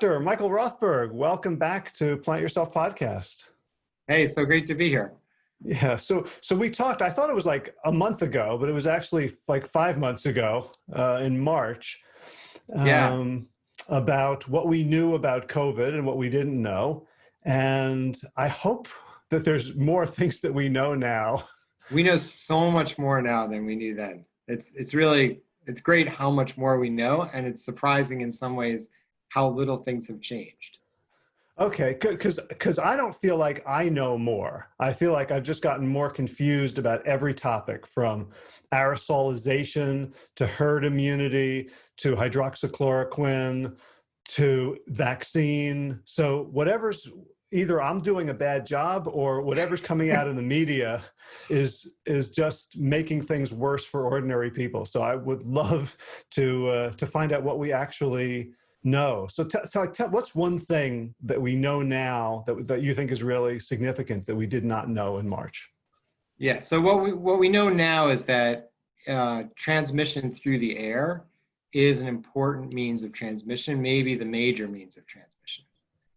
Dr. Michael Rothberg, welcome back to Plant Yourself podcast. Hey, so great to be here. Yeah, so so we talked. I thought it was like a month ago, but it was actually like five months ago uh, in March. Yeah. Um, about what we knew about COVID and what we didn't know, and I hope that there's more things that we know now. We know so much more now than we knew then. It's it's really it's great how much more we know, and it's surprising in some ways how little things have changed. Okay, because because I don't feel like I know more. I feel like I've just gotten more confused about every topic from aerosolization to herd immunity to hydroxychloroquine to vaccine. So whatever's either I'm doing a bad job or whatever's coming out in the media is is just making things worse for ordinary people. So I would love to uh, to find out what we actually know. So, so tell, what's one thing that we know now that, that you think is really significant that we did not know in March? Yeah, so what we, what we know now is that uh, transmission through the air is an important means of transmission, maybe the major means of transmission.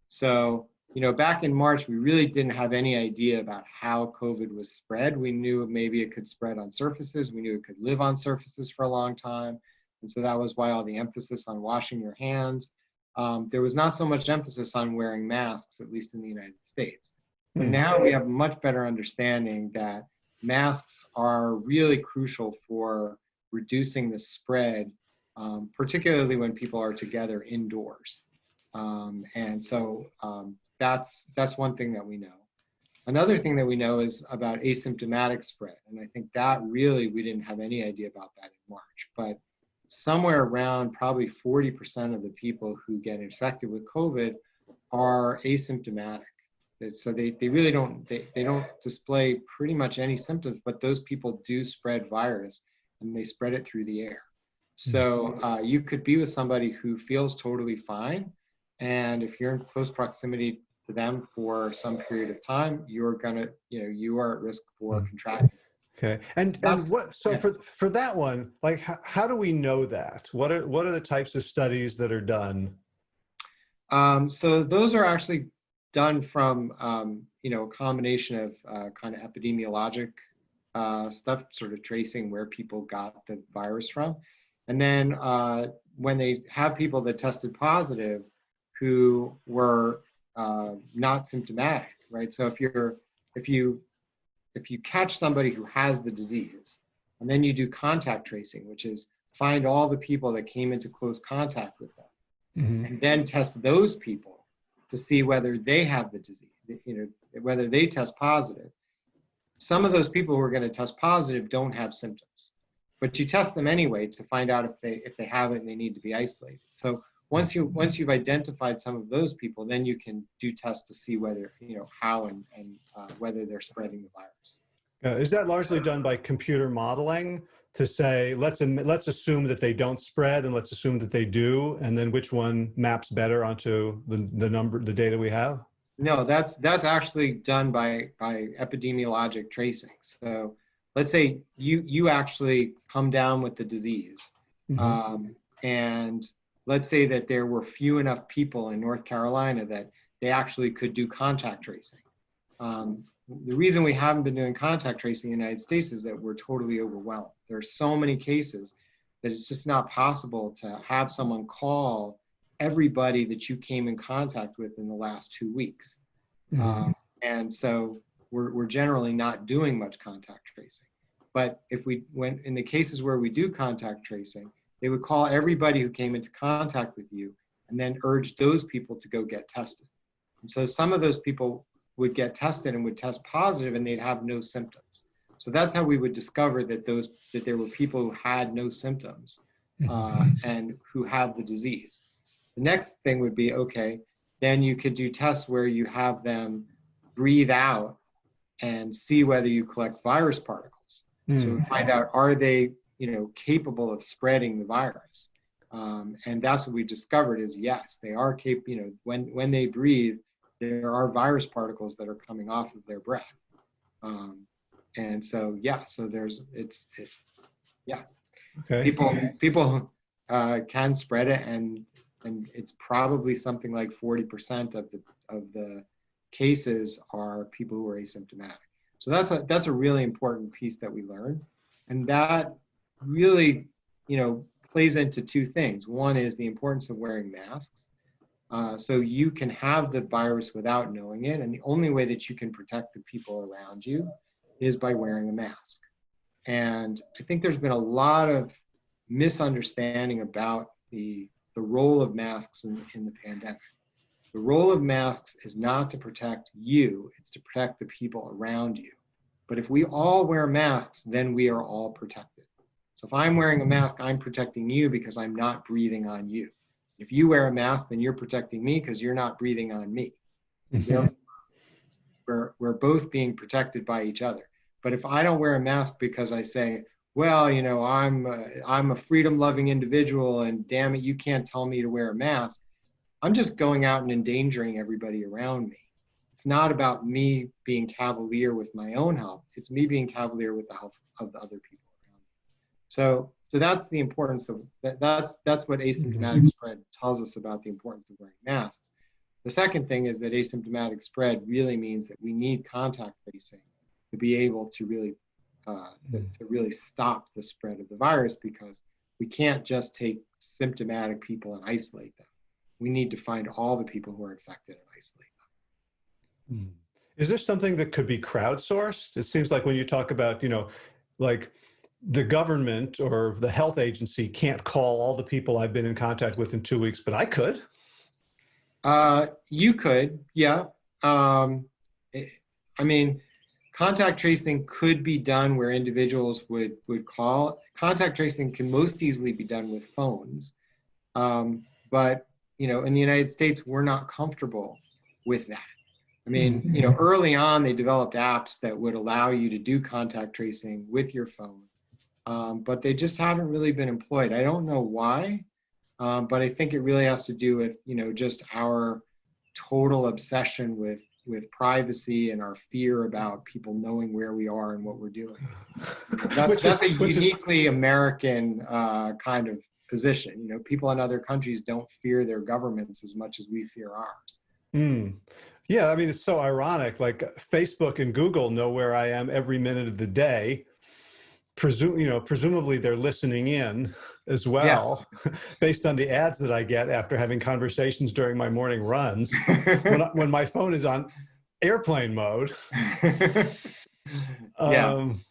So, you know, back in March, we really didn't have any idea about how COVID was spread. We knew maybe it could spread on surfaces. We knew it could live on surfaces for a long time. And so that was why all the emphasis on washing your hands. Um, there was not so much emphasis on wearing masks, at least in the United States. But hmm. now we have a much better understanding that masks are really crucial for reducing the spread, um, particularly when people are together indoors. Um, and so um, that's that's one thing that we know. Another thing that we know is about asymptomatic spread, and I think that really we didn't have any idea about that in March. But somewhere around probably 40% of the people who get infected with COVID are asymptomatic. So they, they really don't they, they don't display pretty much any symptoms, but those people do spread virus and they spread it through the air. So uh, you could be with somebody who feels totally fine, and if you're in close proximity to them for some period of time, you're gonna you know you are at risk for contracting Okay, and and what? So yeah. for for that one, like, how, how do we know that? What are what are the types of studies that are done? Um, so those are actually done from um, you know a combination of uh, kind of epidemiologic uh, stuff, sort of tracing where people got the virus from, and then uh, when they have people that tested positive who were uh, not symptomatic, right? So if you're if you if you catch somebody who has the disease, and then you do contact tracing, which is find all the people that came into close contact with them, mm-hmm. and then test those people to see whether they have the disease, you know, whether they test positive. Some of those people who are going to test positive don't have symptoms, but you test them anyway to find out if they if they have it and they need to be isolated. So once you once you've identified some of those people, then you can do tests to see whether you know how and and uh, whether they're spreading the virus. Uh, is that largely done by computer modeling to say let's let's assume that they don't spread and let's assume that they do, and then which one maps better onto the the number the data we have? No, that's that's actually done by by epidemiologic tracing. So let's say you you actually come down with the disease, mm -hmm. um, and let's say that there were few enough people in North Carolina that they actually could do contact tracing. Um, the reason we haven't been doing contact tracing in the United States is that we're totally overwhelmed. There are so many cases that it's just not possible to have someone call everybody that you came in contact with in the last two weeks. Mm-hmm. Um, and so we're, we're generally not doing much contact tracing. But if we went in the cases where we do contact tracing, they would call everybody who came into contact with you and then urge those people to go get tested. And so some of those people would get tested and would test positive and they'd have no symptoms. So that's how we would discover that those that there were people who had no symptoms uh, mm-hmm. and who have the disease. The next thing would be okay, then you could do tests where you have them breathe out and see whether you collect virus particles. Mm. So find out are they you know, capable of spreading the virus. Um, and that's what we discovered is yes, they are capable, you know, when, when they breathe, there are virus particles that are coming off of their breath. Um, and so, yeah, so there's, it's, it, yeah. Okay. People, people uh, can spread it and and it's probably something like 40% of the of the cases are people who are asymptomatic. So that's a that's a really important piece that we learned, and that really, you know, plays into two things. One is the importance of wearing masks. Uh, so you can have the virus without knowing it, and the only way that you can protect the people around you is by wearing a mask. And I think there's been a lot of misunderstanding about the the role of masks in, in the pandemic. The role of masks is not to protect you, it's to protect the people around you. But if we all wear masks, then we are all protected. So if I'm wearing a mask, I'm protecting you because I'm not breathing on you. If you wear a mask, then you're protecting me because you're not breathing on me. You know, we're, we're both being protected by each other. But if I don't wear a mask because I say, well, you know, I'm a, I'm a freedom-loving individual, and damn it, you can't tell me to wear a mask. I'm just going out and endangering everybody around me. It's not about me being cavalier with my own health. It's me being cavalier with the health of the other people. So, so that's the importance of that. That's that's what asymptomatic mm-hmm. spread tells us about the importance of wearing masks. The second thing is that asymptomatic spread really means that we need contact tracing to be able to really uh, to, mm. to really stop the spread of the virus because we can't just take symptomatic people and isolate them. We need to find all the people who are infected and isolate them. Hmm. Is there something that could be crowdsourced? It seems like when you talk about, you know, like the government or the health agency can't call all the people I've been in contact with in two weeks, but I could. Uh, you could, yeah. Um, I mean, contact tracing could be done where individuals would, would call. Contact tracing can most easily be done with phones. Um, but, you know, in the United States, we're not comfortable with that. I mean, you know, early on, they developed apps that would allow you to do contact tracing with your phone, um, but they just haven't really been employed. I don't know why, um, but I think it really has to do with, you know, just our total obsession with with privacy and our fear about people knowing where we are and what we're doing. That's, that's is, a uniquely is, American uh, kind of position. You know, people in other countries don't fear their governments as much as we fear ours. Mm. Yeah, I mean, it's so ironic. Like Facebook and Google know where I am every minute of the day. Presume, you know, presumably they're listening in as well, yeah. based on the ads that I get after having conversations during my morning runs. when, I, when my phone is on airplane mode. yeah. Um,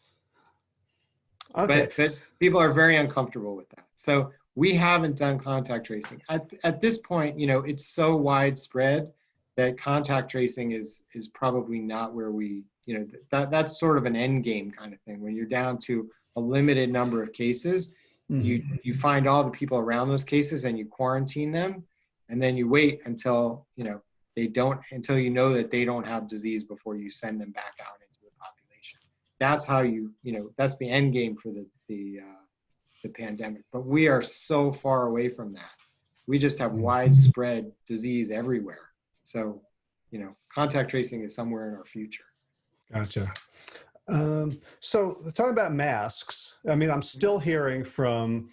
okay. But, but people are very uncomfortable with that. So we haven't done contact tracing. At, at this point, you know, it's so widespread that contact tracing is is probably not where we, you know, that that's sort of an end game kind of thing. When you're down to a limited number of cases, Mm-hmm. You you find all the people around those cases and you quarantine them, and then you wait until you know they don't until you know that they don't have disease before you send them back out into the population. That's how you you know that's the end game for the the uh, the pandemic. But we are so far away from that. We just have mm-hmm. widespread disease everywhere. So, you know, contact tracing is somewhere in our future. Gotcha. Um, so talking about masks, I mean, I'm still hearing from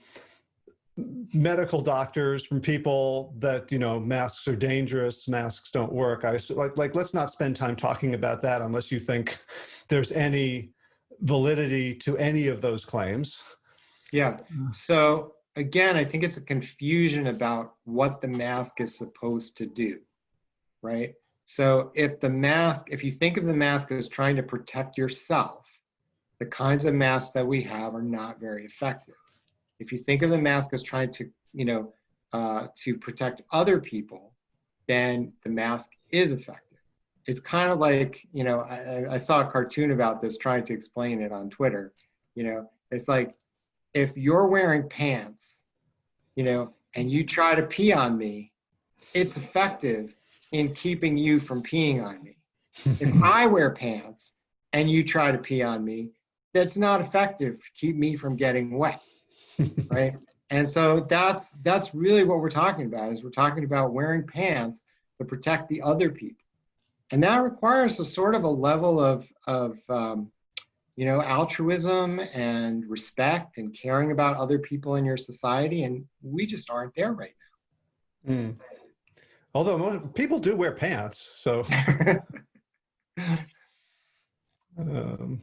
medical doctors, from people that, you know, masks are dangerous, masks don't work. I like, like, let's not spend time talking about that unless you think there's any validity to any of those claims. Yeah. So again, I think it's a confusion about what the mask is supposed to do, right? So if the mask, if you think of the mask as trying to protect yourself, the kinds of masks that we have are not very effective. If you think of the mask as trying to, you know, uh, to protect other people, then the mask is effective. It's kind of like, you know, I, I saw a cartoon about this trying to explain it on Twitter. You know, it's like if you're wearing pants, you know, and you try to pee on me, it's effective in keeping you from peeing on me. if I wear pants and you try to pee on me, that's not effective to keep me from getting wet, right? And so that's that's really what we're talking about is we're talking about wearing pants to protect the other people, and that requires a sort of a level of of um, you know altruism and respect and caring about other people in your society, and we just aren't there right now. Mm. Although most, people do wear pants, so. um,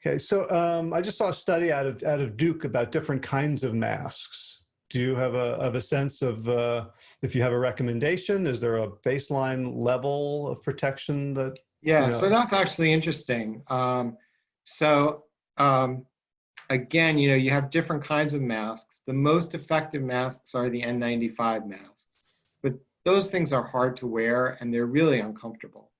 okay, so um, I just saw a study out of out of Duke about different kinds of masks. Do you have a of a sense of uh, if you have a recommendation? Is there a baseline level of protection that? Yeah, you know? so that's actually interesting. Um, so um, again, you know, you have different kinds of masks. The most effective masks are the N95 masks, those things are hard to wear and they're really uncomfortable.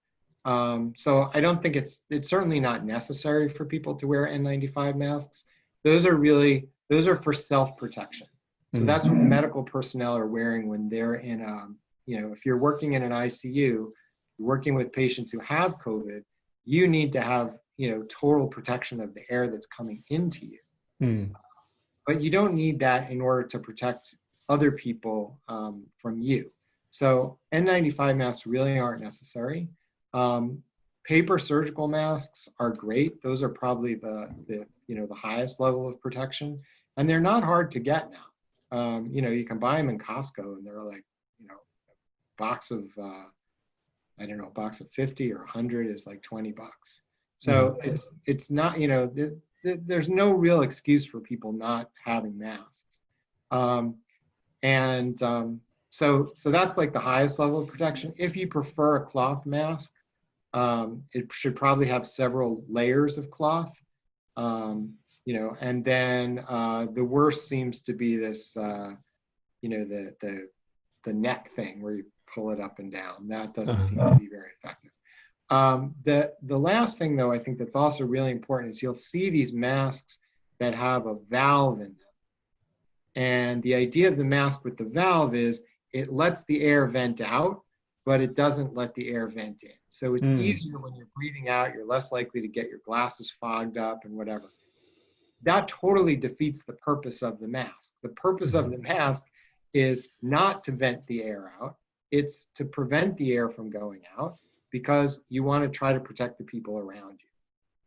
Um, so I don't think it's it's certainly not necessary for people to wear N95 masks. Those are really those are for self protection. So that's what medical personnel are wearing when they're in a, you know, if you're working in an ICU, working with patients who have COVID, you need to have, you know, total protection of the air that's coming into you. Mm. But you don't need that in order to protect other people um, from you. So N95 masks really aren't necessary. Um, paper surgical masks are great. Those are probably the, the, you know, the highest level of protection. And they're not hard to get now um, you know, you can buy them in Costco and they're like, you know, a box of, uh, I don't know, a box of 50 or 100 is like 20 bucks. So mm. it's, it's not, you know, th th there's no real excuse for people not having masks. Um, and um, so, so that's like the highest level of protection. If you prefer a cloth mask, um, it should probably have several layers of cloth. Um, you know, and then uh, the worst seems to be this, uh, you know, the the the neck thing where you pull it up and down. That doesn't seem to be very effective. Um, the the last thing though, I think that's also really important is you'll see these masks that have a valve in them, and the idea of the mask with the valve is it lets the air vent out, but it doesn't let the air vent in. So it's mm. easier when you're breathing out. You're less likely to get your glasses fogged up and whatever that totally defeats the purpose of the mask. The purpose of the mask is not to vent the air out, it's to prevent the air from going out because you want to try to protect the people around you.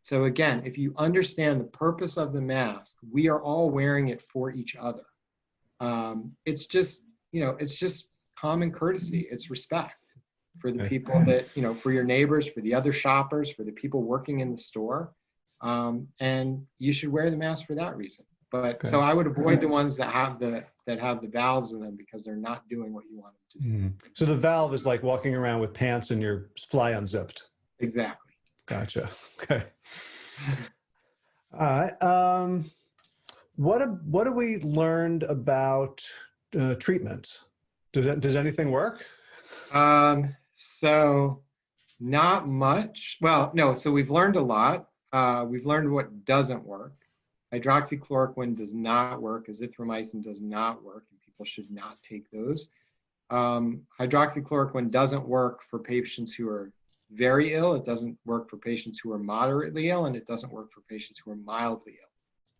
So, again, if you understand the purpose of the mask, we are all wearing it for each other. Um, it's just, you know, it's just common courtesy, it's respect for the people that, you know, for your neighbors, for the other shoppers, for the people working in the store. Um, and you should wear the mask for that reason. But okay. so I would avoid the ones that have the that have the valves in them because they're not doing what you want them to do. Mm. So the valve is like walking around with pants and your fly unzipped. Exactly. Gotcha. Okay. All right. Um, what what have we learned about uh, treatments? Does does anything work? Um, so not much. Well, no. So we've learned a lot. Uh, we've learned what doesn't work. Hydroxychloroquine does not work. Azithromycin does not work, and people should not take those. Um, hydroxychloroquine doesn't work for patients who are very ill. It doesn't work for patients who are moderately ill, and it doesn't work for patients who are mildly ill.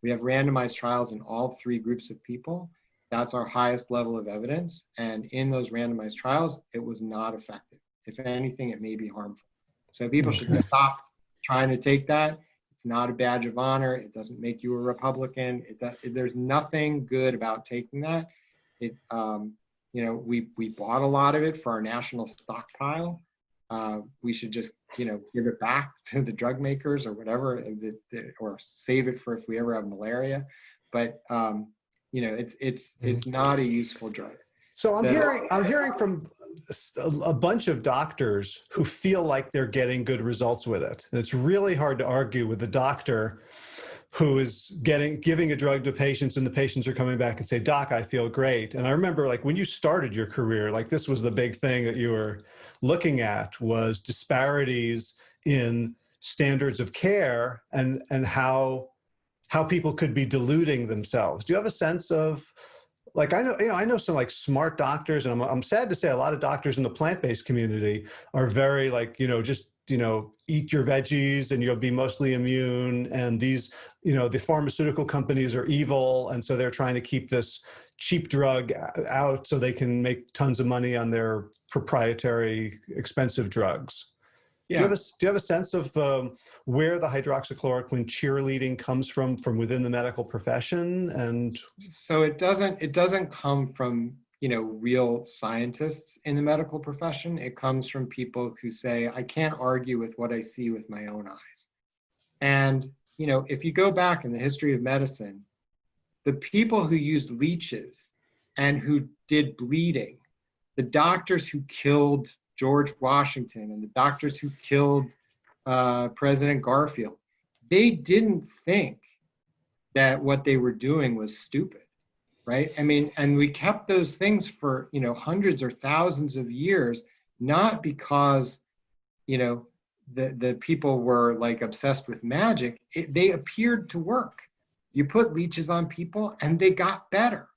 We have randomized trials in all three groups of people. That's our highest level of evidence. And in those randomized trials, it was not effective. If anything, it may be harmful. So people should stop trying to take that. It's not a badge of honor. It doesn't make you a Republican. It, there's nothing good about taking that. It, um, you know, we we bought a lot of it for our national stockpile. Uh, we should just, you know, give it back to the drug makers or whatever, or save it for if we ever have malaria. But um, you know, it's it's mm-hmm. it's not a useful drug. So I'm hearing I'm hearing from a bunch of doctors who feel like they're getting good results with it. And it's really hard to argue with the doctor who is getting giving a drug to patients and the patients are coming back and say, doc, I feel great. And I remember like when you started your career, like this was the big thing that you were looking at was disparities in standards of care and, and how, how people could be deluding themselves. Do you have a sense of like I know, you know, I know some like smart doctors, and I'm, I'm sad to say a lot of doctors in the plant-based community are very like, you know, just, you know, eat your veggies and you'll be mostly immune. And these, you know, the pharmaceutical companies are evil. And so they're trying to keep this cheap drug out so they can make tons of money on their proprietary expensive drugs. Yeah. Do you have a, do you have a sense of um, where the hydroxychloroquine cheerleading comes from from within the medical profession? And so it doesn't it doesn't come from you know, real scientists in the medical profession. It comes from people who say, I can't argue with what I see with my own eyes. And, you know, if you go back in the history of medicine, the people who used leeches and who did bleeding, the doctors who killed George Washington and the doctors who killed uh, President Garfield, they didn't think that what they were doing was stupid, right? I mean, and we kept those things for, you know, hundreds or thousands of years, not because, you know, the, the people were like obsessed with magic. It, they appeared to work. You put leeches on people and they got better.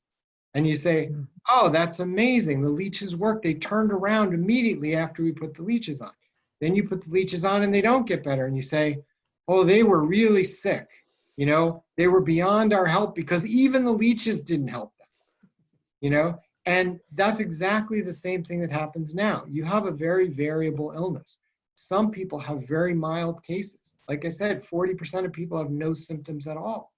And you say, hmm. oh, that's amazing. The leeches work. They turned around immediately after we put the leeches on. Then you put the leeches on and they don't get better. And you say, oh, they were really sick. You know, they were beyond our help because even the leeches didn't help them. You know, and that's exactly the same thing that happens now. You have a very variable illness. Some people have very mild cases. Like I said, 40% of people have no symptoms at all.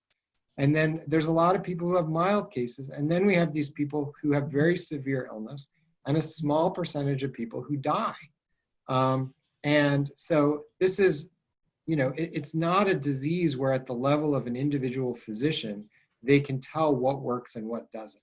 And then there's a lot of people who have mild cases. And then we have these people who have very severe illness and a small percentage of people who die. Um, and so this is, you know, it, it's not a disease where at the level of an individual physician, they can tell what works and what doesn't.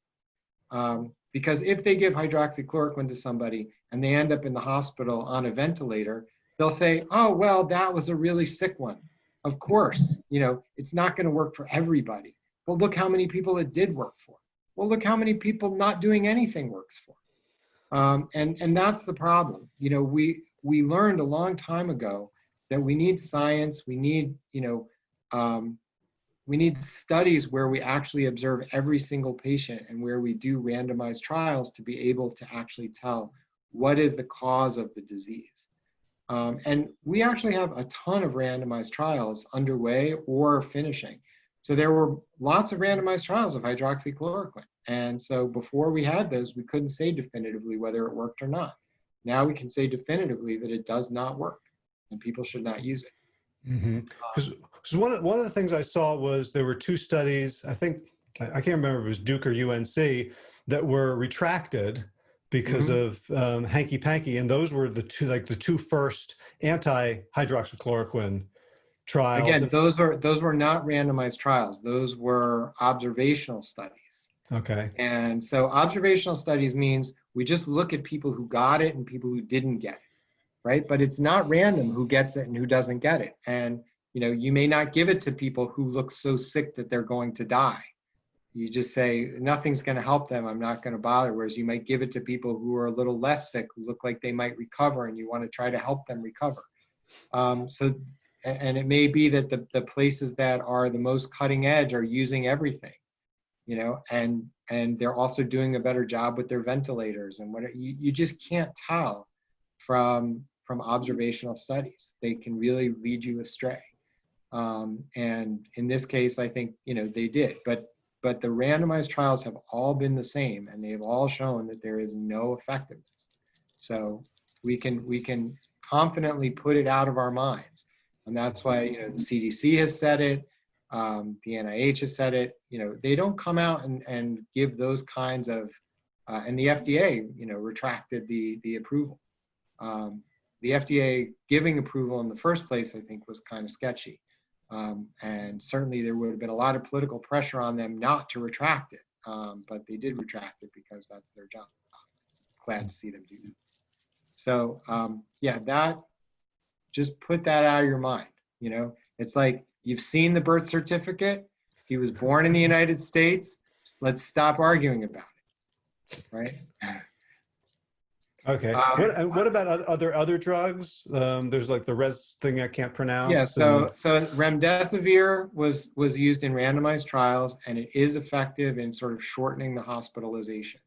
Um, because if they give hydroxychloroquine to somebody and they end up in the hospital on a ventilator, they'll say, oh, well, that was a really sick one. Of course, you know, it's not going to work for everybody. But look how many people it did work for. Well, look how many people not doing anything works for. Um, and, and that's the problem. You know, we, we learned a long time ago that we need science, we need, you know, um, we need studies where we actually observe every single patient and where we do randomized trials to be able to actually tell what is the cause of the disease. Um, and we actually have a ton of randomized trials underway or finishing. So there were lots of randomized trials of hydroxychloroquine. And so before we had those, we couldn't say definitively whether it worked or not. Now we can say definitively that it does not work and people should not use it. Because mm -hmm. one, of, one of the things I saw was there were two studies, I think, I can't remember if it was Duke or UNC, that were retracted because mm -hmm. of um, hanky panky, and those were the two like the two first anti hydroxychloroquine trials. Again, those were those were not randomized trials; those were observational studies. Okay. And so observational studies means we just look at people who got it and people who didn't get it, right? But it's not random who gets it and who doesn't get it. And you know, you may not give it to people who look so sick that they're going to die you just say nothing's going to help them i'm not going to bother whereas you might give it to people who are a little less sick who look like they might recover and you want to try to help them recover. Um, so and it may be that the, the places that are the most cutting edge are using everything you know and and they're also doing a better job with their ventilators and what you, you just can't tell from from observational studies. They can really lead you astray. Um, and in this case i think you know they did but but the randomized trials have all been the same and they've all shown that there is no effectiveness. So we can, we can confidently put it out of our minds. And that's why, you know, the CDC has said it, um, the NIH has said it, you know, they don't come out and, and give those kinds of, uh, and the FDA, you know, retracted the, the approval. Um, the FDA giving approval in the first place, I think was kind of sketchy. Um, and certainly there would have been a lot of political pressure on them not to retract it, um, but they did retract it because that's their job. Glad to see them do that. So um, yeah, that just put that out of your mind. You know, it's like you've seen the birth certificate. He was born in the United States. Let's stop arguing about it, right? Okay. Um, what, what about other other drugs? Um, there's like the res thing I can't pronounce. Yeah. So and... so remdesivir was was used in randomized trials, and it is effective in sort of shortening the hospitalization.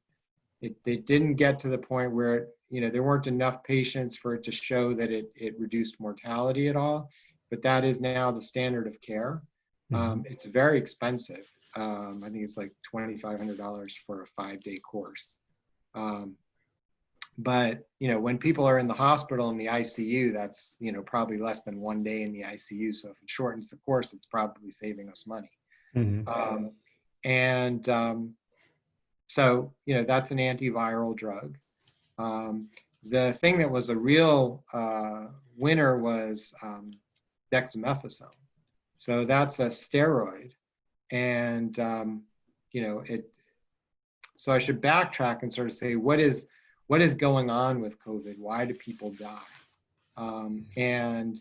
It it didn't get to the point where you know there weren't enough patients for it to show that it it reduced mortality at all, but that is now the standard of care. Mm -hmm. um, it's very expensive. Um, I think it's like twenty five hundred dollars for a five day course. Um, but you know when people are in the hospital in the icu that's you know probably less than one day in the icu so if it shortens the course it's probably saving us money mm-hmm. um, and um, so, you know, that's an antiviral drug. Um, the thing that was a real uh, winner was um, dexamethasone. So that's a steroid. And, um, you know, it, so I should backtrack and sort of say, what is, what is going on with COVID? Why do people die? Um, and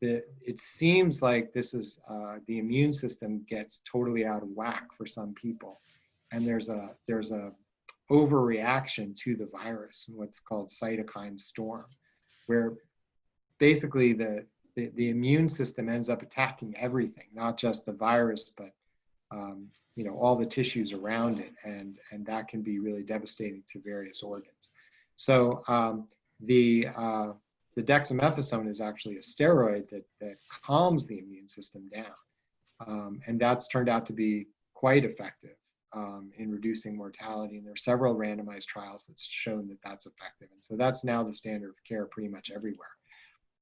the, it seems like this is uh, the immune system gets totally out of whack for some people, and there's a there's a overreaction to the virus and what's called cytokine storm, where basically the, the, the immune system ends up attacking everything, not just the virus, but um, you know all the tissues around it, and and that can be really devastating to various organs. So um, the uh, the dexamethasone is actually a steroid that, that calms the immune system down. Um, and that's turned out to be quite effective um, in reducing mortality. And there are several randomized trials that's shown that that's effective. And so that's now the standard of care pretty much everywhere.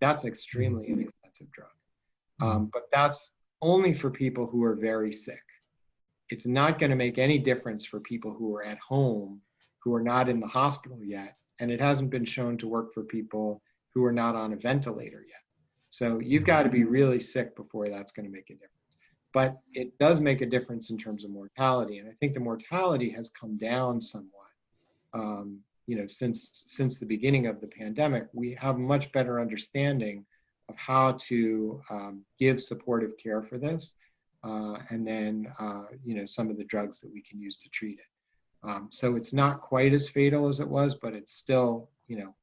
That's an extremely mm-hmm. inexpensive drug. Um, but that's only for people who are very sick. It's not going to make any difference for people who are at home, who are not in the hospital yet. And it hasn't been shown to work for people who are not on a ventilator yet. So you've got to be really sick before that's going to make a difference. But it does make a difference in terms of mortality, and I think the mortality has come down somewhat. Um, you know, since since the beginning of the pandemic, we have much better understanding of how to um, give supportive care for this, uh, and then uh, you know some of the drugs that we can use to treat it. Um, so it's not quite as fatal as it was, but it's still you know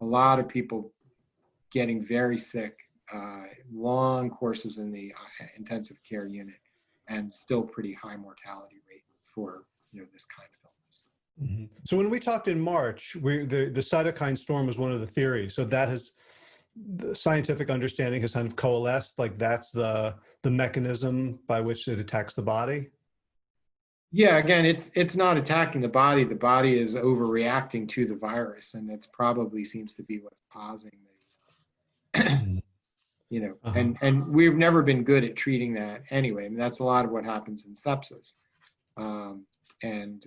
a lot of people getting very sick, uh, long courses in the uh, intensive care unit, and still pretty high mortality rate for you know this kind of illness. Mm -hmm. So when we talked in March, we the the cytokine storm was one of the theories. So that has the scientific understanding has kind of coalesced. Like that's the the mechanism by which it attacks the body. Yeah, again, it's it's not attacking the body. The body is overreacting to the virus, and it's probably seems to be what's causing the, you know, uh-huh. and and we've never been good at treating that anyway. I mean, that's a lot of what happens in sepsis, um, and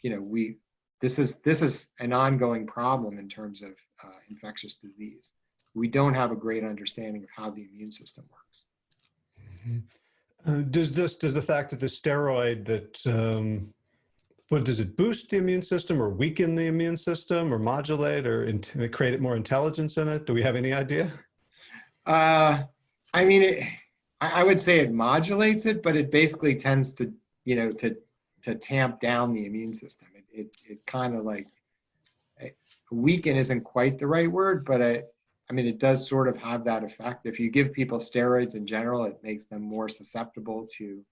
you know, we this is this is an ongoing problem in terms of uh, infectious disease. We don't have a great understanding of how the immune system works. Mm-hmm. Does this does the fact that the steroid that um, what does it boost the immune system or weaken the immune system or modulate or in, create more intelligence in it? Do we have any idea? Uh, I mean, it, I would say it modulates it, but it basically tends to, you know, to to tamp down the immune system. It it, it kind of like weaken isn't quite the right word, but it, I mean, it does sort of have that effect. If you give people steroids in general, it makes them more susceptible to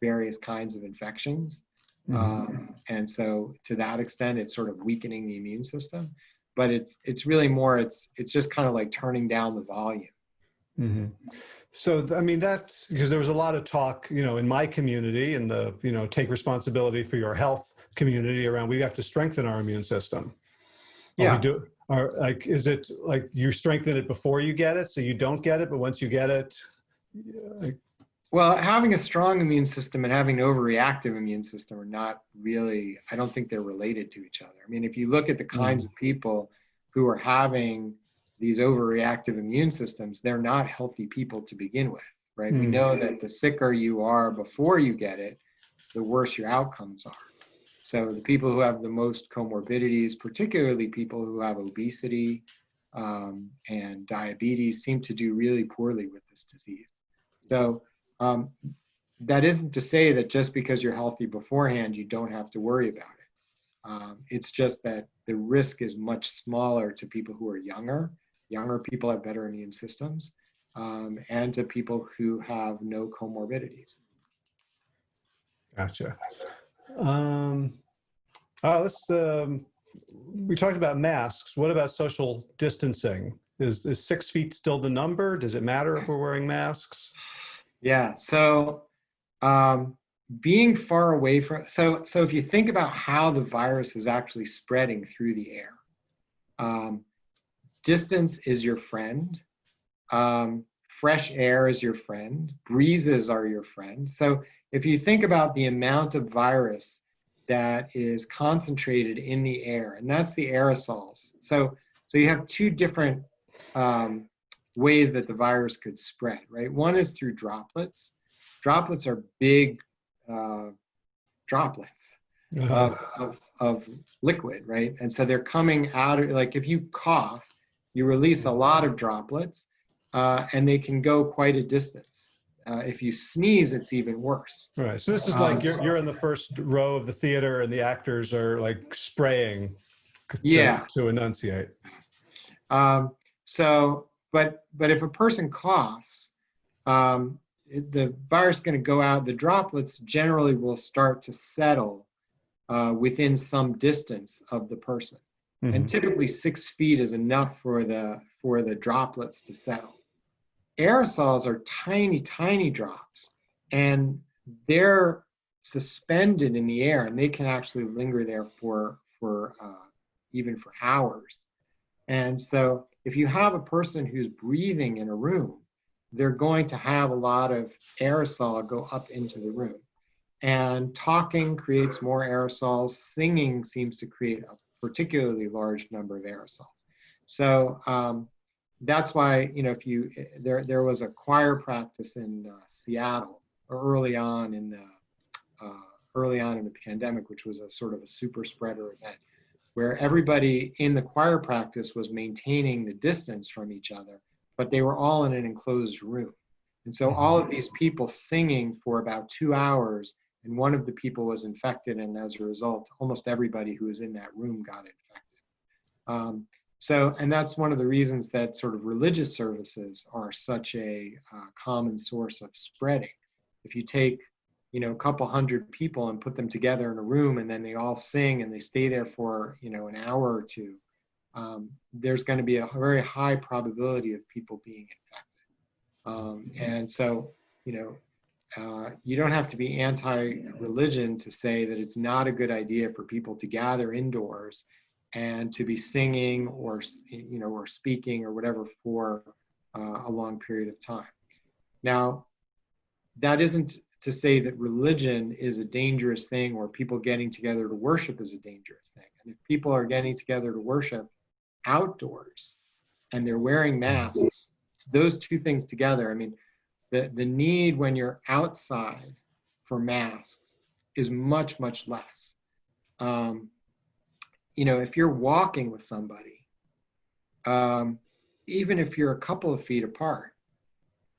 various kinds of infections. Mm-hmm. Um, and so, to that extent, it's sort of weakening the immune system. But it's it's really more it's it's just kind of like turning down the volume. Mm-hmm. So, I mean, that's because there was a lot of talk, you know, in my community and the, you know, take responsibility for your health community around we have to strengthen our immune system. Yeah. Are do, are like, is it like you strengthen it before you get it, so you don't get it, but once you get it, like, well, having a strong immune system and having an overreactive immune system are not really, I don't think they're related to each other. I mean, if you look at the kinds mm. of people who are having these overreactive immune systems, they're not healthy people to begin with, right? Mm. We know that the sicker you are before you get it, the worse your outcomes are. So the people who have the most comorbidities, particularly people who have obesity um, and diabetes, seem to do really poorly with this disease. So um, that isn't to say that just because you're healthy beforehand, you don't have to worry about it. Um, it's just that the risk is much smaller to people who are younger younger people have better immune systems, um, and to people who have no comorbidities. Gotcha. Um, uh, let's, um, we talked about masks. What about social distancing? Is, is six feet still the number? Does it matter if we're wearing masks? Yeah, so um, being far away from, so, so if you think about how the virus is actually spreading through the air, um, distance is your friend. Um, fresh air is your friend. Breezes are your friend. So if you think about the amount of virus that is concentrated in the air, and that's the aerosols. So, so you have two different um, ways that the virus could spread, right? One is through droplets. Droplets are big uh, droplets of, of, of liquid, right? And so they're coming out of, like if you cough, you release a lot of droplets uh, and they can go quite a distance. Uh, if you sneeze, it's even worse. Right. So this is like um, you're, you're in the first row of the theater and the actors are like spraying to, yeah. to enunciate. Um, so, but, but if a person coughs, um, it, the virus is going to go out, the droplets generally will start to settle uh, within some distance of the person. Mm-hmm. And typically six feet is enough for the, for the droplets to settle aerosols are tiny, tiny drops, and they're suspended in the air, and they can actually linger there for for uh, even for hours. And so, if you have a person who's breathing in a room, they're going to have a lot of aerosol go up into the room. And talking creates more aerosols. Singing seems to create a particularly large number of aerosols. So um, that's why you know if you there there was a choir practice in uh, Seattle early on in the uh, early on in the pandemic, which was a sort of a super spreader event, where everybody in the choir practice was maintaining the distance from each other, but they were all in an enclosed room, and so all of these people singing for about two hours, and one of the people was infected, and as a result, almost everybody who was in that room got infected. Um, so, and that's one of the reasons that sort of religious services are such a uh, common source of spreading. If you take, you know, a couple hundred people and put them together in a room and then they all sing and they stay there for, you know, an hour or two, um, there's going to be a very high probability of people being infected. Um, and so, you know, uh, you don't have to be anti-religion to say that it's not a good idea for people to gather indoors and to be singing or you know or speaking or whatever for uh, a long period of time. Now that isn't to say that religion is a dangerous thing or people getting together to worship is a dangerous thing. And if people are getting together to worship outdoors and they're wearing masks those two things together i mean the, the need when you're outside for masks is much much less. Um, you know, if you're walking with somebody, um, even if you're a couple of feet apart,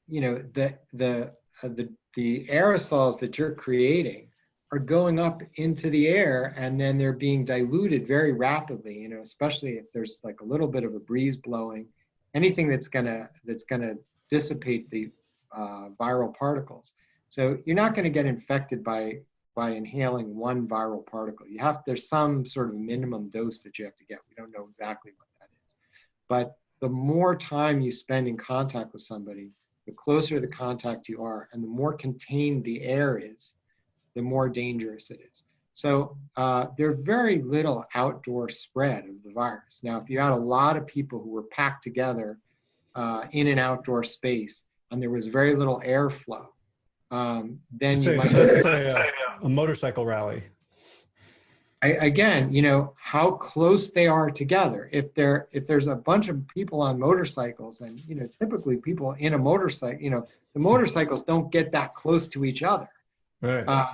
you know, the the uh, the the aerosols that you're creating are going up into the air and then they're being diluted very rapidly. You know, especially if there's like a little bit of a breeze blowing, anything that's gonna that's gonna dissipate the uh, viral particles. So you're not going to get infected by by inhaling one viral particle. You have there's some sort of minimum dose that you have to get. We don't know exactly what that is. But the more time you spend in contact with somebody, the closer the contact you are, and the more contained the air is, the more dangerous it is. So uh, there's very little outdoor spread of the virus. Now, if you had a lot of people who were packed together uh, in an outdoor space and there was very little airflow, um, then you might. a, a motorcycle rally. I, again, you know how close they are together. If there if there's a bunch of people on motorcycles, and you know typically people in a motorcycle, you know the motorcycles don't get that close to each other. Right. Uh,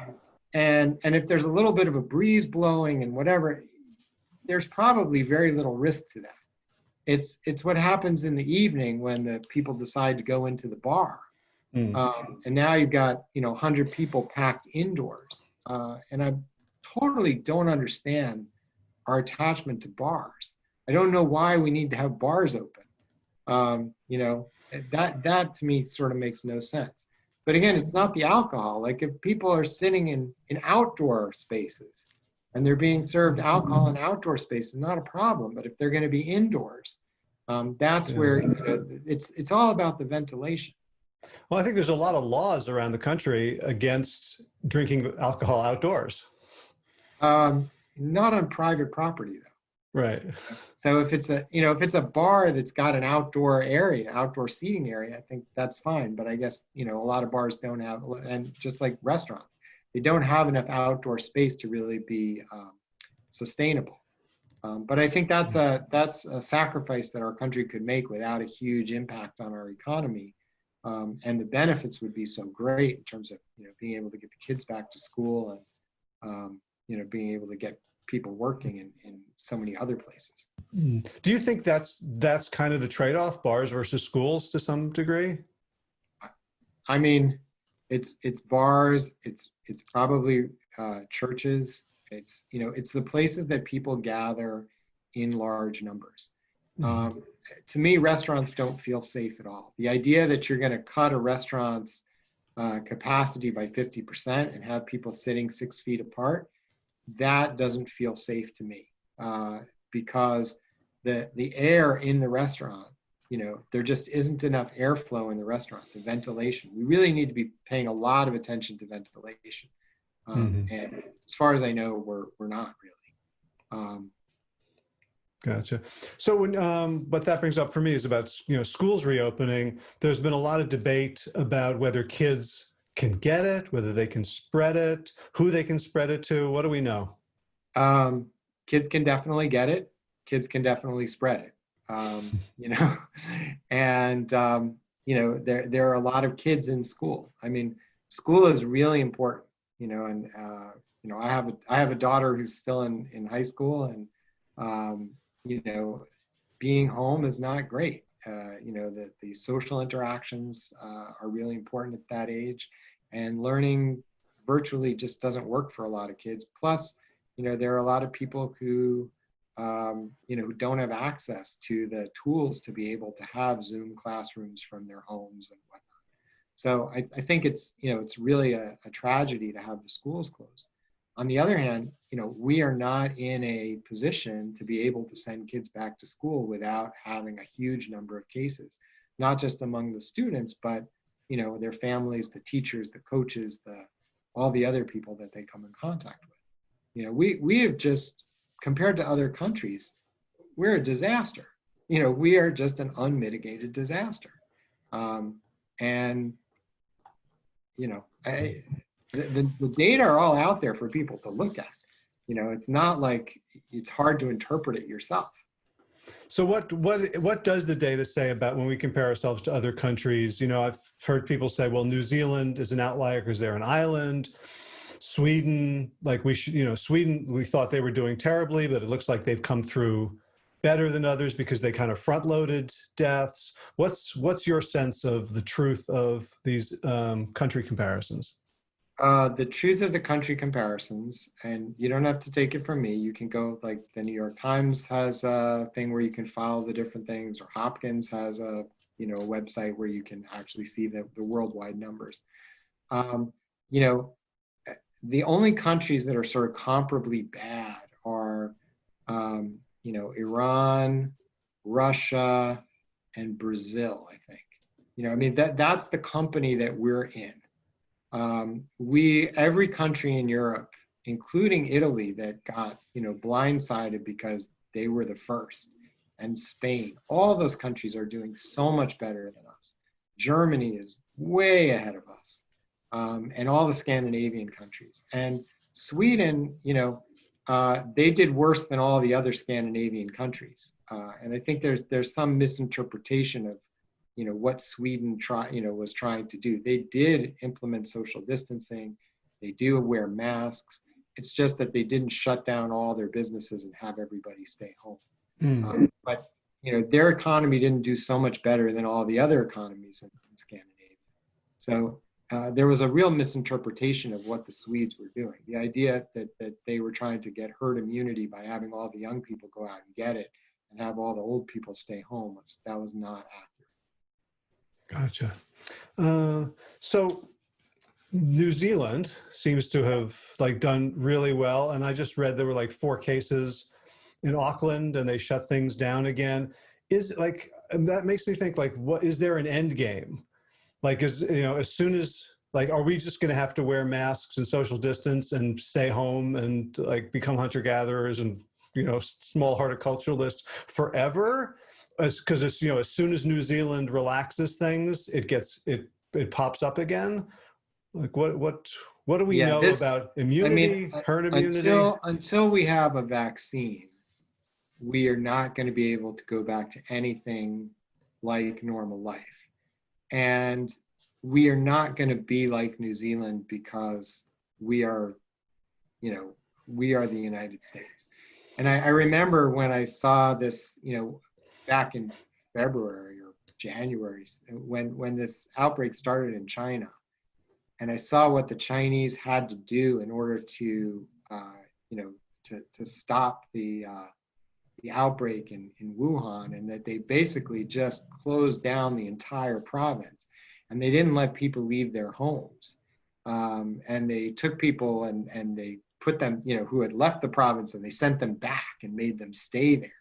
and and if there's a little bit of a breeze blowing and whatever, there's probably very little risk to that. It's it's what happens in the evening when the people decide to go into the bar Mm. Um, and now you've got you know 100 people packed indoors, uh, and I totally don't understand our attachment to bars. I don't know why we need to have bars open. Um, you know that that to me sort of makes no sense. But again, it's not the alcohol. Like if people are sitting in in outdoor spaces and they're being served alcohol in outdoor spaces, not a problem. But if they're going to be indoors, um, that's where you know, it's it's all about the ventilation. Well, I think there's a lot of laws around the country against drinking alcohol outdoors. Um, not on private property though. Right. So if it's a you know if it's a bar that's got an outdoor area, outdoor seating area, I think that's fine. But I guess you know a lot of bars don't have, and just like restaurants, they don't have enough outdoor space to really be um, sustainable. Um, but I think that's a that's a sacrifice that our country could make without a huge impact on our economy. Um, and the benefits would be so great in terms of you know being able to get the kids back to school and um, you know being able to get people working in, in so many other places. Hmm. Do you think that's that's kind of the trade-off, bars versus schools, to some degree? I mean, it's it's bars, it's it's probably uh, churches, it's you know it's the places that people gather in large numbers. Mm-hmm. Um, to me, restaurants don't feel safe at all. The idea that you're going to cut a restaurant's uh, capacity by 50% and have people sitting six feet apart, that doesn't feel safe to me uh, because the the air in the restaurant, you know, there just isn't enough airflow in the restaurant. The ventilation. We really need to be paying a lot of attention to ventilation. Um, mm-hmm. And as far as I know, we're we're not really. Um, Gotcha. So when um, what that brings up for me is about you know schools reopening. There's been a lot of debate about whether kids can get it, whether they can spread it, who they can spread it to. What do we know? Um, kids can definitely get it. Kids can definitely spread it. Um, you know, and um, you know there there are a lot of kids in school. I mean, school is really important you know, and uh, you know, I have a I have a daughter who's still in in high school, and um, you know, being home is not great. Uh, you know, the the social interactions uh, are really important at that age, and learning virtually just doesn't work for a lot of kids. Plus, you know, there are a lot of people who um, you know, who don't have access to the tools to be able to have Zoom classrooms from their homes and whatnot. So I, I think it's, you know, it's really a, a tragedy to have the schools closed. On the other hand, you know, we are not in a position to be able to send kids back to school without having a huge number of cases, not just among the students, but you know, their families, the teachers, the coaches, the all the other people that they come in contact with. You know, we we have just compared to other countries, we're a disaster. You know, we are just an unmitigated disaster. Um, and you know, I, the, the, the data are all out there for people to look at. You know, it's not like it's hard to interpret it yourself. So what what what does the data say about when we compare ourselves to other countries? You know, I've heard people say, well, New Zealand is an outlier because they're an island. Sweden, like we should, you know, Sweden, we thought they were doing terribly, but it looks like they've come through better than others because they kind of front loaded deaths. What's what's your sense of the truth of these um, country comparisons? Uh, the truth of the country comparisons, and you don't have to take it from me. You can go like the New York Times has a thing where you can follow the different things, or Hopkins has a you know a website where you can actually see the, the worldwide numbers. Um, you know, the only countries that are sort of comparably bad are um, you know, Iran, Russia, and Brazil, I think. You know, I mean, that, that's the company that we're in. Um, we, every country in Europe, including Italy, that got, you know, blindsided because they were the first, and Spain, all those countries are doing so much better than us. Germany is way ahead of us, um, and all the Scandinavian countries. And Sweden, you know, uh, they did worse than all the other Scandinavian countries. Uh, and I think there's there's some misinterpretation of, you know, what Sweden try you know was trying to do. They did implement social distancing. They do wear masks. It's just that they didn't shut down all their businesses and have everybody stay home. Mm. Um, but you know, their economy didn't do so much better than all the other economies in, in Scandinavia. So uh, there was a real misinterpretation of what the Swedes were doing. The idea that, that they were trying to get herd immunity by having all the young people go out and get it and have all the old people stay home was that was not accurate. Gotcha. Uh, so New Zealand seems to have like done really well. And I just read there were like four cases in Auckland and they shut things down again. Is like, that makes me think like, what is there an end game? like is, you know as soon as like are we just going to have to wear masks and social distance and stay home and like become hunter gatherers and you know small horticulturalists forever because as you know as soon as new zealand relaxes things it gets it it pops up again like what what What do we Yeah, know this- about immunity, uh, herd immunity? Until until we have a vaccine, we are not going to be able to go back to anything like normal life. And we are not going to be like New Zealand because we are, you know, we are the United States. And I, I remember when I saw this, you know, back in February or January, when when this outbreak started in China, and I saw what the Chinese had to do in order to, uh, you know, to to stop the uh, the outbreak in, in Wuhan and that they basically just closed down the entire province and they didn't let people leave their homes. Um, and they took people and, and they put them, you know, who had left the province and they sent them back and made them stay there.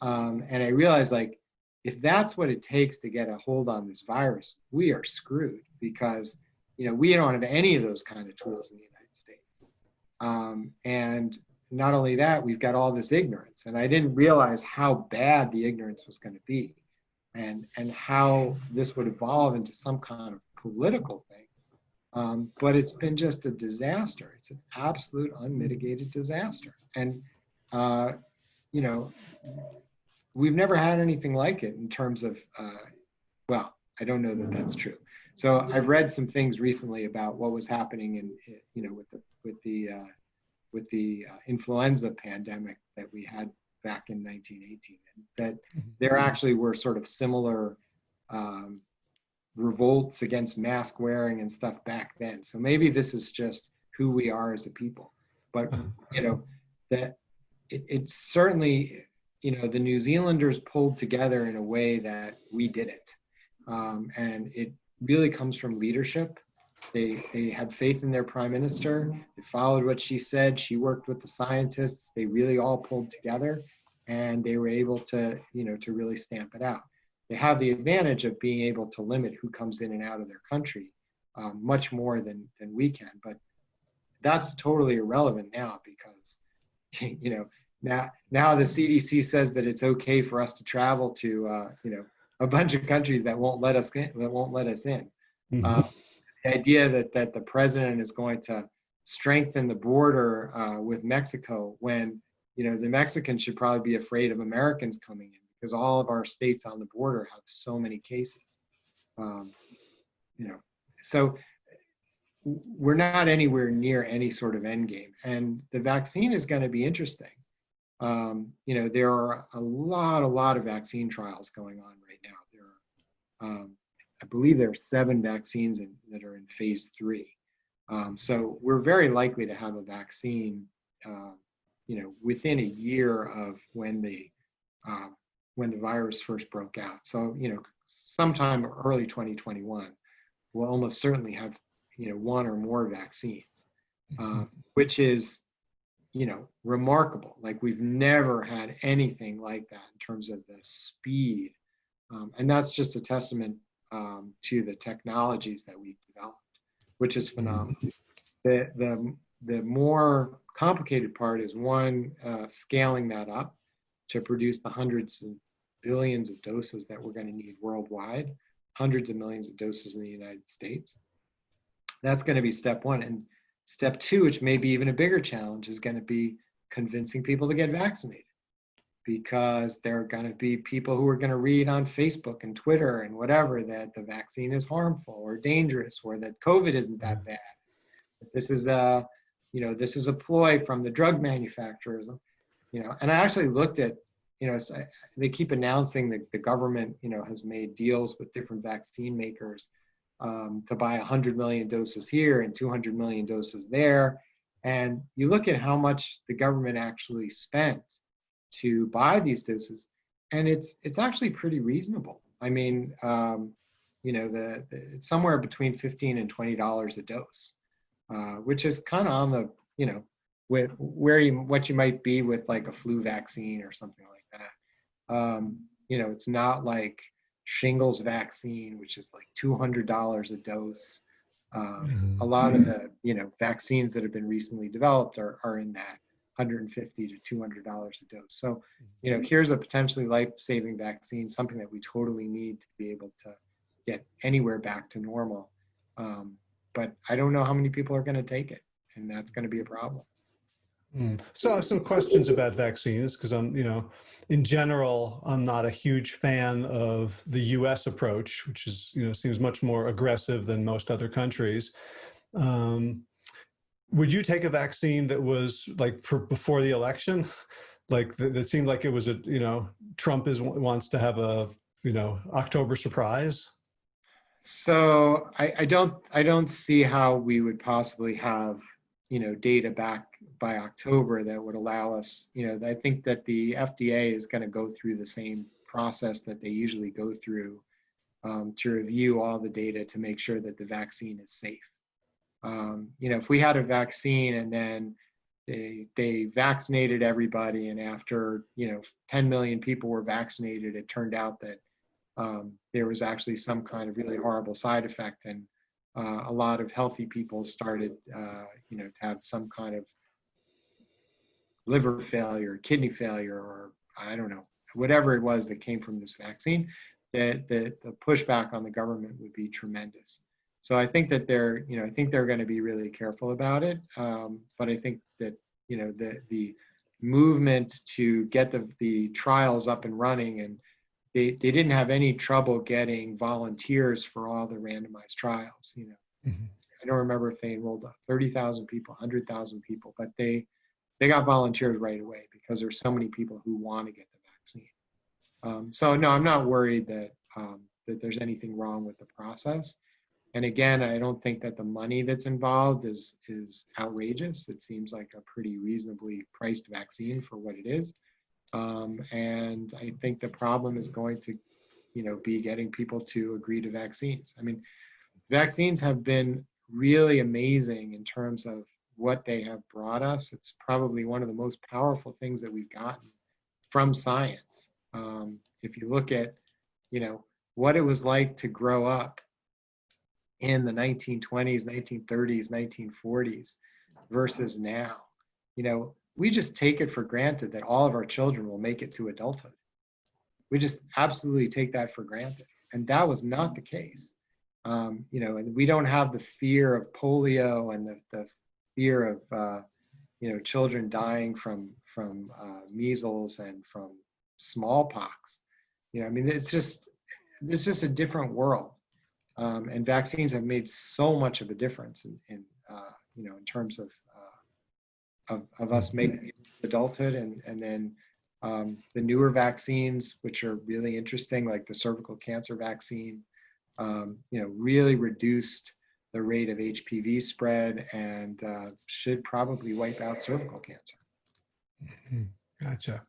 Um, and I realized like, if that's what it takes to get a hold on this virus, we are screwed because, you know, we don't have any of those kind of tools in the United States. Um, and not only that, we've got all this ignorance. And I didn't realize how bad the ignorance was going to be and, and how this would evolve into some kind of political thing. Um, but it's been just a disaster. It's an absolute unmitigated disaster. And, uh, you know, we've never had anything like it in terms of, uh, well, I don't know that that's true. So I've read some things recently about what was happening in, you know, with the, with the, uh, with the uh, influenza pandemic that we had back in 1918, and that there actually were sort of similar um, revolts against mask wearing and stuff back then. So maybe this is just who we are as a people. But you know that it, it certainly, you know, the New Zealanders pulled together in a way that we didn't, um, and it really comes from leadership they, they had faith in their prime minister. They followed what she said. She worked with the scientists. They really all pulled together and they were able to, you know, to really stamp it out. They have the advantage of being able to limit who comes in and out of their country um, much more than, than we can. But that's totally irrelevant now because, you know, now, now the CDC says that it's okay for us to travel to, uh, you know, a bunch of countries that won't let us in, that won't let us in. Mhm. Uh, the idea that that the president is going to strengthen the border uh, with Mexico when you know the Mexicans should probably be afraid of Americans coming in because all of our states on the border have so many cases. Um, you know, so we're not anywhere near any sort of end game, and the vaccine is going to be interesting. Um, you know, there are a lot, a lot of vaccine trials going on right now. There are um, I believe there are seven vaccines in, that are in phase three. Um, so we're very likely to have a vaccine, uh, you know, within a year of when the uh, when the virus first broke out. So you know, sometime early 2021, we'll almost certainly have you know one or more vaccines, uh, which is you know remarkable. Like we've never had anything like that in terms of the speed, um, and that's just a testament um, to the technologies that we've developed, which is phenomenal. The, the, the more complicated part is one, uh, scaling that up to produce the hundreds and billions of doses that we're going to need worldwide, hundreds of millions of doses in the United States. That's going to be step one. And step two, which may be even a bigger challenge, is going to be convincing people to get vaccinated because there are going to be people who are going to read on Facebook and Twitter and whatever that the vaccine is harmful or dangerous or that COVID isn't that mm-hmm. bad. That this is a, you know, this is a ploy from the drug manufacturers, you know. And I actually looked at, you know, they keep announcing that the government, you know, has made deals with different vaccine makers um, to buy 100 million doses here and 200 million doses there. And you look at how much the government actually spent to buy these doses, and it's it's actually pretty reasonable. I mean, um, you know, the, the, it's somewhere between fifteen and twenty dollars a dose, uh, which is kind of on the you know with where you what you might be with like a flu vaccine or something like that. Um, you know, it's not like shingles vaccine, which is like two hundred dollars a dose. Um, Mhm. A lot of the you know vaccines that have been recently developed are are in that 150 to 200 dollars a dose. So, you know, here's a potentially life-saving vaccine, something that we totally need to be able to get anywhere back to normal. Um, but I don't know how many people are going to take it, and that's going to be a problem. Mm. So I have some questions about vaccines because I'm, you know, in general, I'm not a huge fan of the U.S. approach, which is, you know, seems much more aggressive than most other countries. Um, would you take a vaccine that was like for, before the election? Like that seemed like it was a, you know, Trump is wants to have a, you know, October surprise. So I, I don't I don't see how we would possibly have you know data back by October that would allow us you know I think that the FDA is going to go through the same process that they usually go through um, to review all the data to make sure that the vaccine is safe. Um, you know if we had a vaccine and then they they vaccinated everybody and after you know 10 million people were vaccinated it turned out that um, there was actually some kind of really horrible side effect and uh, a lot of healthy people started, uh, you know, to have some kind of liver failure, kidney failure, or I don't know, whatever it was that came from this vaccine, that the, the pushback on the government would be tremendous. So I think that they're, you know, I think they're going to be really careful about it. Um, but I think that, you know, the the movement to get the the trials up and running and they, they didn't have any trouble getting volunteers for all the randomized trials. You know, mm-hmm. I don't remember if they enrolled 30,000 people, 100,000 people, but they they got volunteers right away because there's so many people who want to get the vaccine. Um, so no, I'm not worried that um, that there's anything wrong with the process. And again, I don't think that the money that's involved is is outrageous. It seems like a pretty reasonably priced vaccine for what it is. Um, and I think the problem is going to, you know, be getting people to agree to vaccines. I mean, vaccines have been really amazing in terms of what they have brought us. It's probably one of the most powerful things that we've gotten from science. Um, if you look at, you know, what it was like to grow up in the 1920s, 1930s, 1940s versus now, you know, we just take it for granted that all of our children will make it to adulthood. We just absolutely take that for granted. And that was not the case. Um, you know, and we don't have the fear of polio and the, the fear of, uh, you know, children dying from, from uh, measles and from smallpox. You know, I mean, it's just, it's just a different world. Um, and vaccines have made so much of a difference in, in uh, you know, in terms of of, of us making adulthood and, and then um, the newer vaccines, which are really interesting, like the cervical cancer vaccine, um, you know, really reduced the rate of HPV spread and uh, should probably wipe out cervical cancer. Mm-hmm. Gotcha.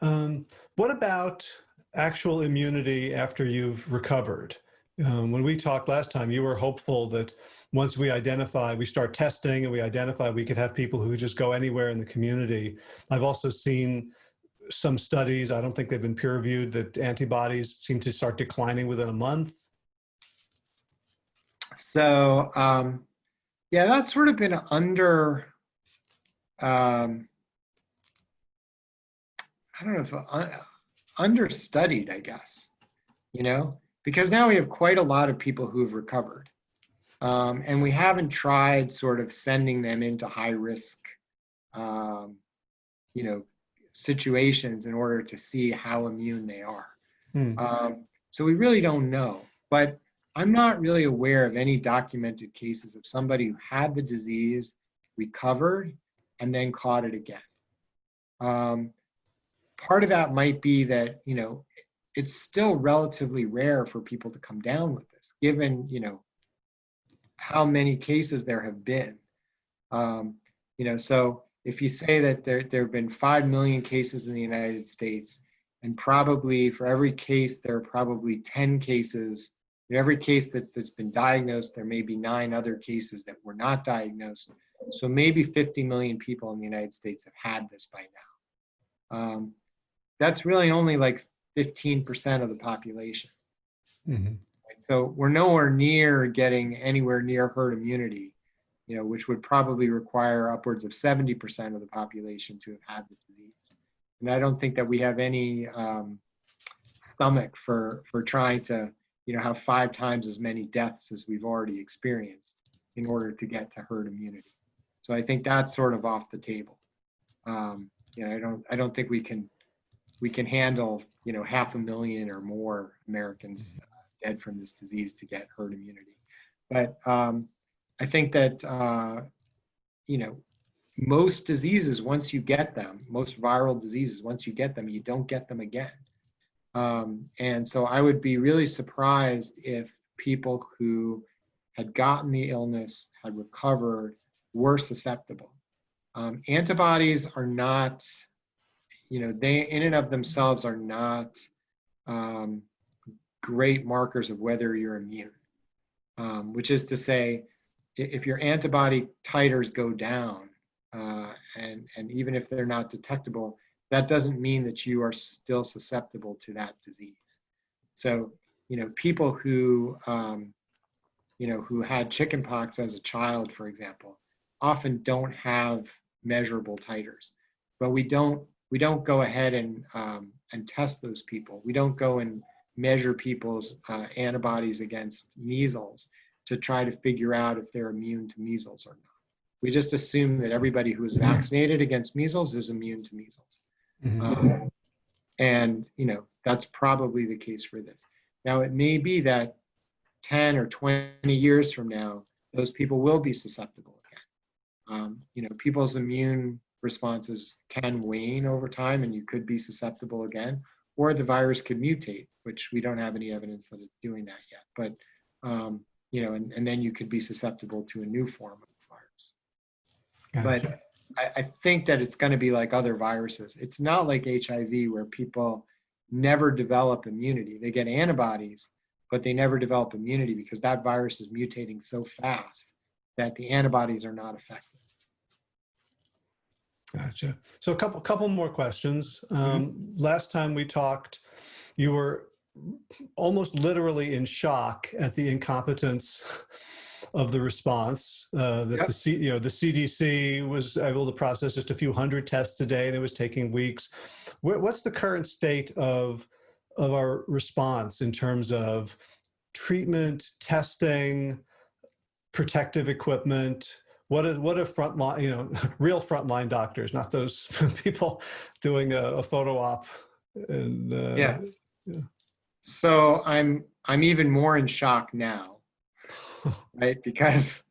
Um, what about actual immunity after you've recovered? Um, when we talked last time, you were hopeful that once we identify, we start testing and we identify, we could have people who just go anywhere in the community. I've also seen some studies, I don't think they've been peer reviewed, that antibodies seem to start declining within a month. So, um, yeah, that's sort of been under, um, I don't know if uh, understudied, I guess, you know, because now we have quite a lot of people who've recovered. Um, and we haven't tried sort of sending them into high risk, um, you know, situations in order to see how immune they are. Hmm. Um, so we really don't know. But I'm not really aware of any documented cases of somebody who had the disease, recovered, and then caught it again. Um, part of that might be that, you know, it's still relatively rare for people to come down with this, given, you know, how many cases there have been. Um, you know, so if you say that there, there have been 5 million cases in the United States, and probably for every case, there are probably 10 cases. In every case that, that's been diagnosed, there may be nine other cases that were not diagnosed. So maybe 50 million people in the United States have had this by now. Um, that's really only like 15% of the population. So we're nowhere near getting anywhere near herd immunity, you know, which would probably require upwards of 70% of the population to have had the disease. And I don't think that we have any um, stomach for for trying to, you know, have five times as many deaths as we've already experienced. in order to get to herd immunity. So I think that's sort of off the table. Um, you know, I don't I don't think we can we can handle you know half a million or more Americans dead from this disease to get herd immunity. But um, I think that uh, you know most diseases once you get them, most viral diseases once you get them, you don't get them again. Um, and so I would be really surprised if people who had gotten the illness, had recovered, were susceptible. Um, antibodies are not, you know, they in and of themselves are not um, great markers of whether you're immune. Um, which is to say, if your antibody titers go down, uh, and and even if they're not detectable, that doesn't mean that you are still susceptible to that disease. So, you know, people who, um, you know, who had chickenpox as a child, for example, often don't have measurable titers, but we don't we don't go ahead and um, and test those people. We don't go and measure people's uh, antibodies against measles to try to figure out if they're immune to measles or not. We just assume that everybody who is vaccinated against measles is immune to measles. Mm-hmm. Um, and, you know, that's probably the case for this. Now, it may be that 10 or 20 years from now, those people will be susceptible again. Um, you know, people's immune responses can wane over time and you could be susceptible again, or the virus could mutate, which we don't have any evidence that it's doing that yet. But, um, you know, and, and then you could be susceptible to a new form of virus. Gotcha. But I, I think that it's going to be like other viruses. It's not like HIV where people never develop immunity. They get antibodies, but they never develop immunity because that virus is mutating so fast that the antibodies are not effective. Gotcha. So a couple couple more questions. Um, mm -hmm. Last time we talked, you were almost literally in shock at the incompetence of the response uh, that yep. the C, you know the CDC was able to process just a few hundred tests a day and it was taking weeks. What's the current state of of our response in terms of treatment, testing, protective equipment? What are, what are frontline, you know, real frontline doctors, not those people doing a, a photo op? And, uh, yeah. yeah. So I'm I'm even more in shock now right? Because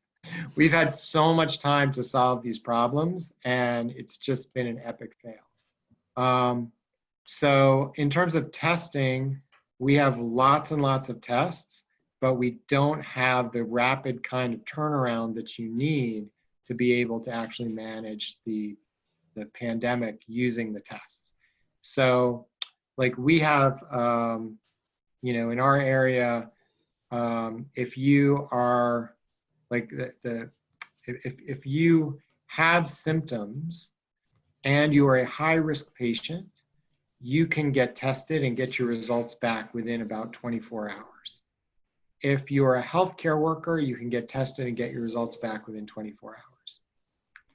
we've had so much time to solve these problems and it's just been an epic fail. Um, so in terms of testing, we have lots and lots of tests, but we don't have the rapid kind of turnaround that you need to be able to actually manage the, the pandemic using the tests. So like we have, um, you know, in our area, um, if you are like the, the if, if you have symptoms and you are a high risk patient, you can get tested and get your results back within about 24 hours. If you're a healthcare worker, you can get tested and get your results back within 24 hours.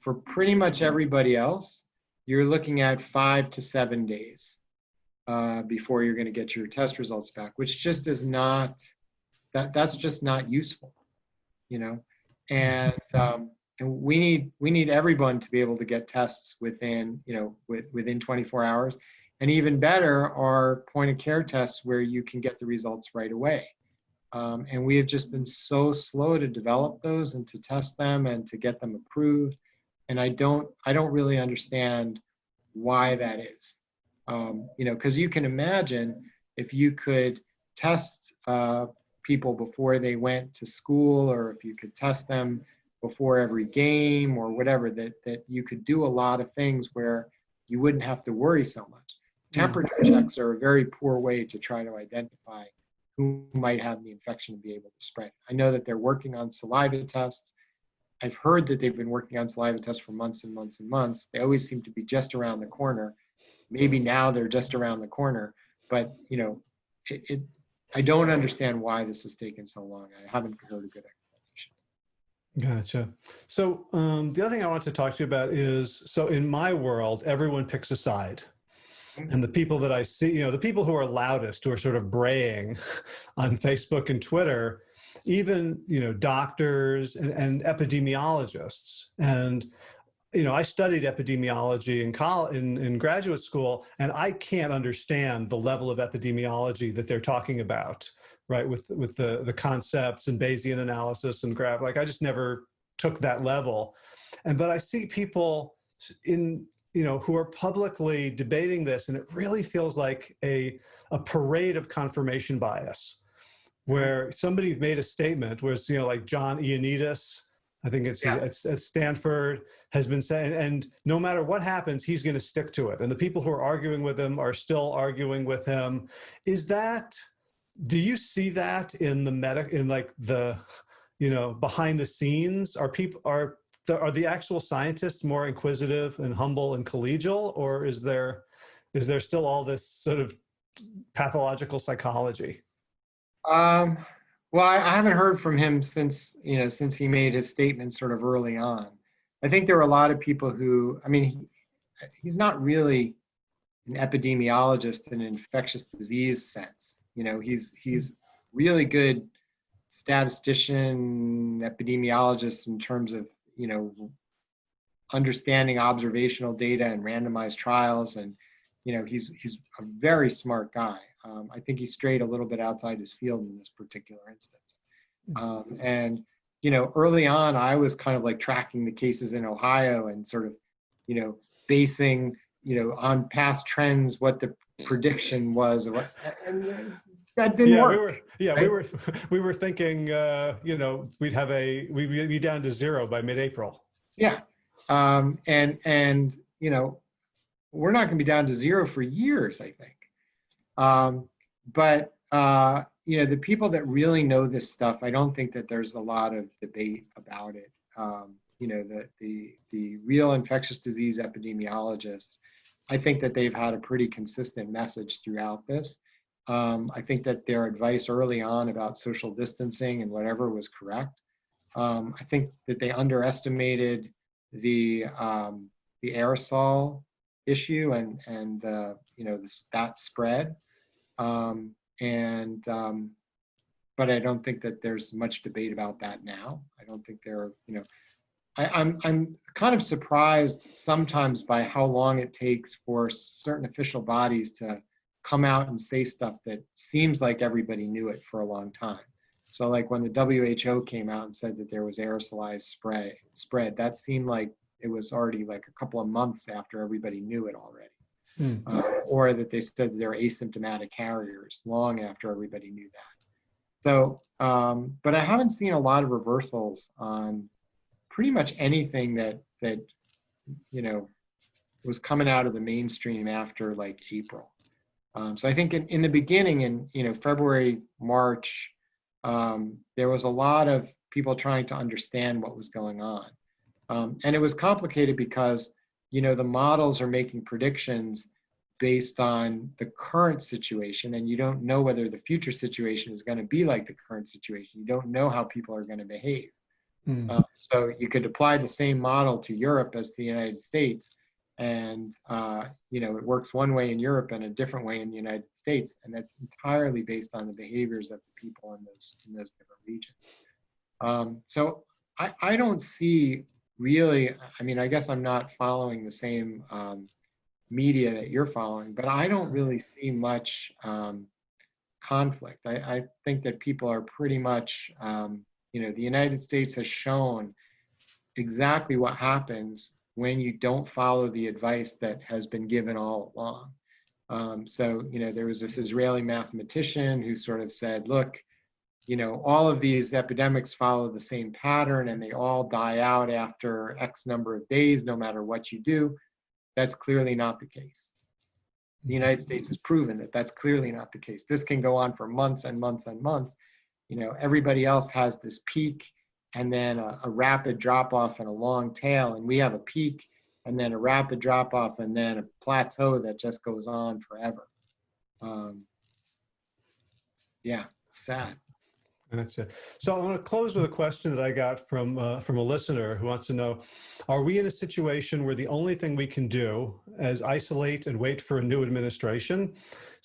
For pretty much everybody else, you're looking at five to seven days uh, before you're going to get your test results back, which just is not that that's just not useful you know? And um, and we need we need everyone to be able to get tests within you know with, within 24 hours. And even better are point of care tests where you can get the results right away um, and we have just been so slow to develop those and to test them and to get them approved. And i don't i don't really understand why that is. Um, you know because you can imagine if you could test uh, people before they went to school or if you could test them before every game or whatever that that you could do a lot of things where you wouldn't have to worry so much. Temperature checks are a very poor way to try to identify who might have the infection and be able to spread i know that they're working on saliva tests i've heard that they've been working on saliva tests for months and months and months they always seem to be just around the corner maybe now they're just around the corner but you know it, it I don't understand why this has taken so long. I haven't heard a good explanation. Gotcha. So um, the other thing I want to talk to you about is, so in my world, everyone picks a side. And the people that I see, you know, the people who are loudest, who are sort of braying on Facebook and Twitter, even you know doctors and, and epidemiologists and you know, I studied epidemiology in college, in, in graduate school, and I can't understand the level of epidemiology that they're talking about, right? With with the the concepts and Bayesian analysis and graph, like I just never took that level. And but I see people in you know who are publicly debating this, and it really feels like a a parade of confirmation bias, where somebody made a statement, where it's you know like John Ioannidis I think it's, yeah. it's Stanford has been saying, and no matter what happens, he's going to stick to it. And the people who are arguing with him are still arguing with him. Is that, do you see that in the medic, in like the, you know, behind the scenes? Are people, are, the, are the actual scientists more inquisitive and humble and collegial, or is there, is there still all this sort of pathological psychology? Um, well, I, I haven't heard from him since you know since he made his statement sort of early on. I think there were a lot of people who, I mean, he, he's not really an epidemiologist in an infectious disease sense. You know, he's he's really good statistician, epidemiologist in terms of you know understanding observational data and randomized trials, and you know he's he's a very smart guy. Um, I think he strayed a little bit outside his field in this particular instance. Hmm. Um, and, you know, early on, I was kind of like tracking the cases in Ohio and sort of, you know, basing, you know, on past trends what the prediction was. And that didn't yeah, work. We were, yeah, right? we were we were thinking, uh, you know, we'd have a we'd be down to zero by mid-April. Yeah, um, and and you know, we're not going to be down to zero for years. I think. Um, but uh, you know, the people that really know this stuff, I don't think that there's a lot of debate about it. Um, you know, the the the real infectious disease epidemiologists, I think that they've had a pretty consistent message throughout this. Um, I think that their advice early on about social distancing and whatever was correct. Um, I think that they underestimated the um, the aerosol issue and and uh, you know the, that spread. Um, and um, but I don't think that there's much debate about that now. I don't think there are, you know, I, I'm I'm kind of surprised sometimes by how long it takes for certain official bodies to come out and say stuff that seems like everybody knew it for a long time. So like when the WHO came out and said that there was aerosolized spray spread, that seemed like it was already like a couple of months after everybody knew it already mm. uh, or that they said they're asymptomatic carriers long after everybody knew that. So, um, but I haven't seen a lot of reversals on pretty much anything that that you know was coming out of the mainstream after like April. Um, so I think in, in the beginning, in you know February, March, um, there was a lot of people trying to understand what was going on, um, and it was complicated because you know the models are making predictions based on the current situation and you don't know whether the future situation is going to be like the current situation. You don't know how people are going to behave. Mm. uh, so you could apply the same model to europe as to the united states and uh, you know it works one way in europe and a different way in the united states and that's entirely based on the behaviors of the people in those in those different regions um, so I, I don't see really, I mean, I guess I'm not following the same um, media that you're following, but I don't really see much um, conflict. I, I, think that people are pretty much, um, you know, the United States has shown exactly what happens when you don't follow the advice that has been given all along. Um, so, you know, there was this Israeli mathematician who sort of said, look, you know, all of these epidemics follow the same pattern and they all die out after X number of days, no matter what you do. That's clearly not the case. The United States has proven that that's clearly not the case. This can go on for months and months and months. You know, everybody else has this peak and then a, a rapid drop off and a long tail, and we have a peak and then a rapid drop off and then a plateau that just goes on forever. Um, yeah, sad. It. So I want to close with a question that I got from uh, from a listener who wants to know: Are we in a situation where the only thing we can do is isolate and wait for a new administration?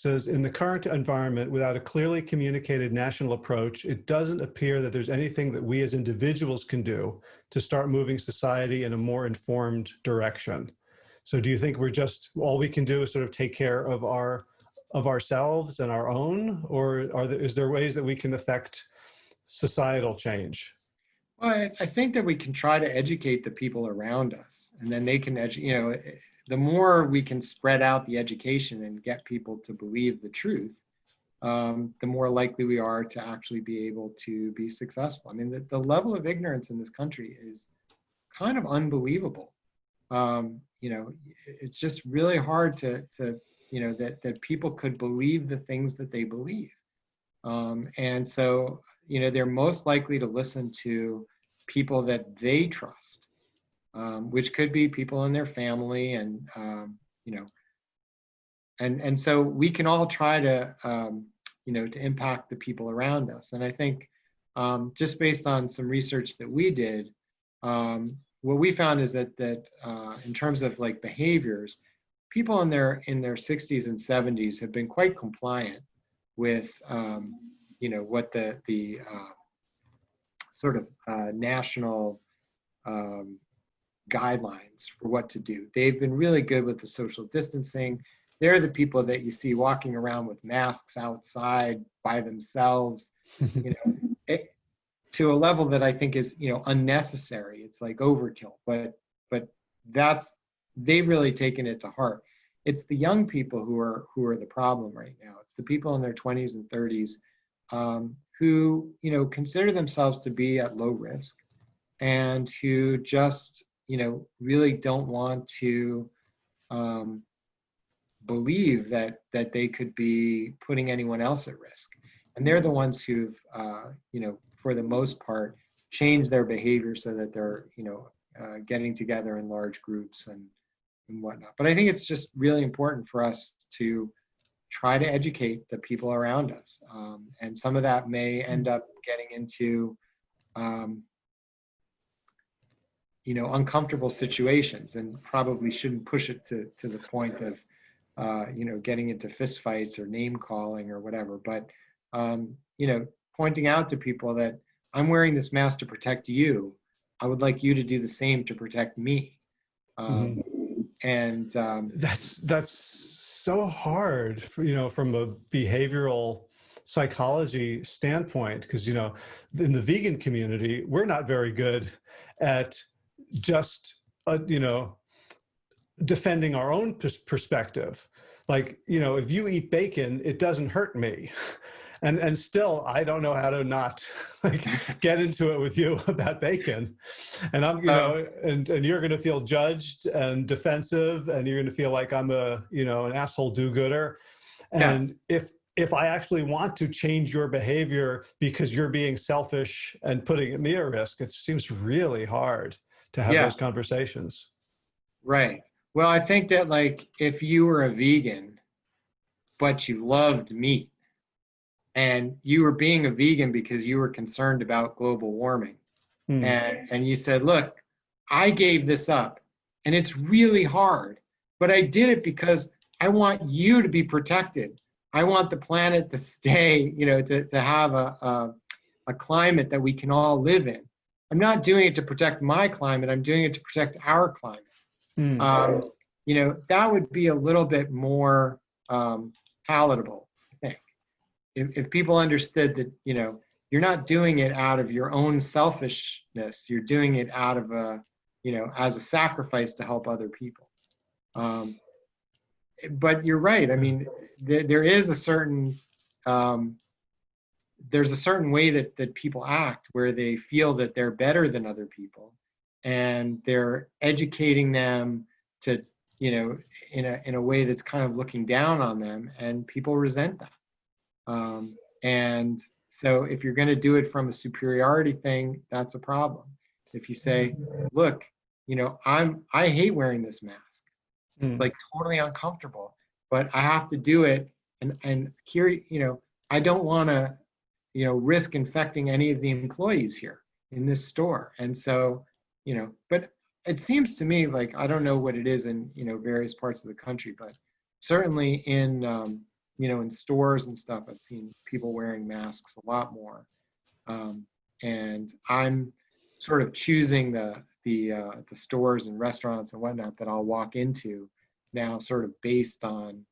Says in the current environment, without a clearly communicated national approach, it doesn't appear that there's anything that we as individuals can do to start moving society in a more informed direction. So do you think we're just all we can do is sort of take care of our of ourselves and our own, or are there, is there ways that we can affect societal change? Well, I, I think that we can try to educate the people around us, and then they can, you know, the more we can spread out the education and get people to believe the truth, um, the more likely we are to actually be able to be successful. I mean, the, the level of ignorance in this country is kind of unbelievable. Um, you know, it's just really hard to, to you know, that, that people could believe the things that they believe. Um, and so you know, they're most likely to listen to people that they trust, um, which could be people in their family and, um, you know, and, and so we can all try to, um, you know, to impact the people around us. And I think um, just based on some research that we did, um, what we found is that, that uh, in terms of like behaviors, people in their, in their 60s and 70s have been quite compliant with um, you know what the the uh, sort of uh, national um, guidelines for what to do. They've been really good with the social distancing. They're the people that you see walking around with masks outside by themselves, you know, it, to a level that I think is you know unnecessary. It's like overkill, but but that's they've really taken it to heart. It's the young people who are who are the problem right now. It's the people in their 20s and 30s um, who you know consider themselves to be at low risk and who just you know really don't want to um, believe that that they could be putting anyone else at risk and they're the ones who've uh, you know for the most part changed their behavior so that they're you know uh, getting together in large groups and and whatnot but i think it's just really important for us to try to educate the people around us. Um, and some of that may end up getting into, um, you know, uncomfortable situations and probably shouldn't push it to, to the point of, uh, you know, getting into fistfights or name calling or whatever. But, um, you know, pointing out to people that I'm wearing this mask to protect you. I would like you to do the same to protect me. Um, mm-hmm. And um, that's, that's so hard, for, you know, from a behavioral psychology standpoint, because, you know, in the vegan community, we're not very good at just, uh, you know, defending our own perspective. Like, you know, if you eat bacon, it doesn't hurt me. and and still I don't know how to not like get into it with you about bacon. And I'm you um, know and and you're going to feel judged and defensive and you're going to feel like I'm a you know an asshole do-gooder. And yeah. if if I actually want to change your behavior because you're being selfish and putting me at risk, it seems really hard to have yeah. those conversations. Right. Well, I think that like if you were a vegan, but you loved meat, and you were being a vegan because you were concerned about global warming mm. and and you said look i gave this up and it's really hard but i did it because i want you to be protected i want the planet to stay you know to, to have a, a, a climate that we can all live in i'm not doing it to protect my climate i'm doing it to protect our climate. Mm. um, you know that would be a little bit more um, palatable if, if people understood that you know you're not doing it out of your own selfishness you're doing it out of a you know as a sacrifice to help other people. Um, but you're right i mean th- there is a certain um, there's a certain way that that people act where they feel that they're better than other people and they're educating them to you know in a in a way that's kind of looking down on them and people resent that um, and so if you're going to do it from a superiority thing, that's a problem. If you say, look, you know, I'm I hate wearing this mask. It's mm. like totally uncomfortable, but I have to do it. And and here, you know, I don't want to you know, risk infecting any of the employees here in this store. And so, you know, but it seems to me like I don't know what it is in you know various parts of the country, but certainly in um, you know in stores and stuff, I've seen people wearing masks a lot more. Um, and I'm sort of choosing the the uh, the stores and restaurants and whatnot that I'll walk into now, sort of based on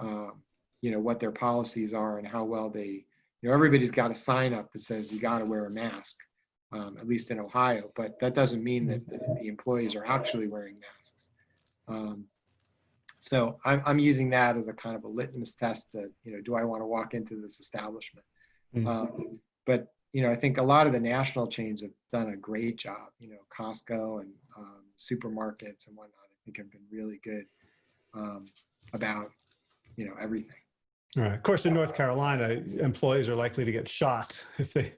um, you know what their policies are and how well they you know everybody's got a sign up that says you got to wear a mask um, at least in ohio but that doesn't mean that the, the employees are actually wearing masks. Um, so I'm, I'm using that as a kind of a litmus test that you know do i want to walk into this establishment? Mhm. um, but you know i think a lot of the national chains have done a great job you know costco and um, supermarkets and whatnot i think have been really good um, about you know everything All right. Of course, in North Carolina, employees are likely to get shot if they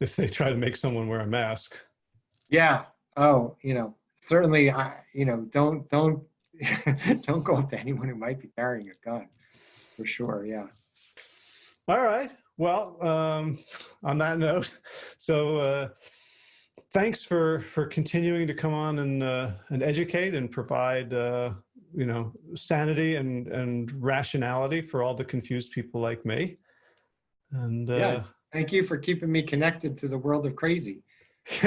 if they try to make someone wear a mask. Yeah. Oh, you know, certainly, I, you know, don't don't don't go up to anyone who might be carrying a gun, for sure. Yeah. All right. Well, um, on that note, so uh, thanks for for continuing to come on and uh, and educate and provide uh, you know sanity and and rationality for all the confused people like me. And uh, Yeah. Thank you for keeping me connected to the world of crazy.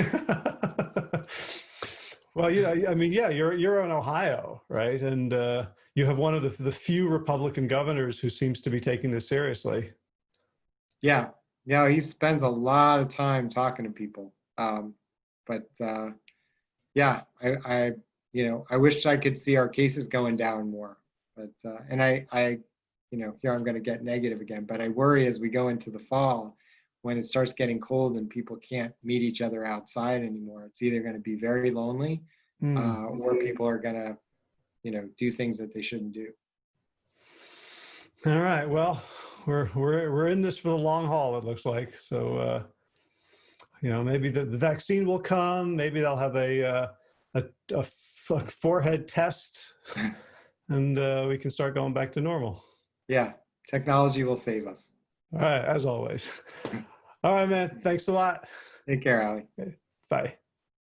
well, you know, I mean, yeah, you're you're in Ohio, right? And uh, you have one of the the few Republican governors who seems to be taking this seriously. Yeah. Yeah. He spends a lot of time talking to people. Um, but uh, yeah, I, I, you know, I wish I could see our cases going down more. But uh, and I, I, you know, here I'm going to get negative again. But I worry as we go into the fall, when it starts getting cold and people can't meet each other outside anymore. It's either going to be very lonely, Hmm. uh, or people are going to, you know, do things that they shouldn't do. All right. Well, we're we're we're in this for the long haul. It looks like. So, uh, you know, maybe the, the vaccine will come. Maybe they'll have a uh, a, a forehead test, and uh, we can start going back to normal. Yeah, technology will save us. All right. As always. All right, man. Thanks a lot. Take care, Ali. Bye.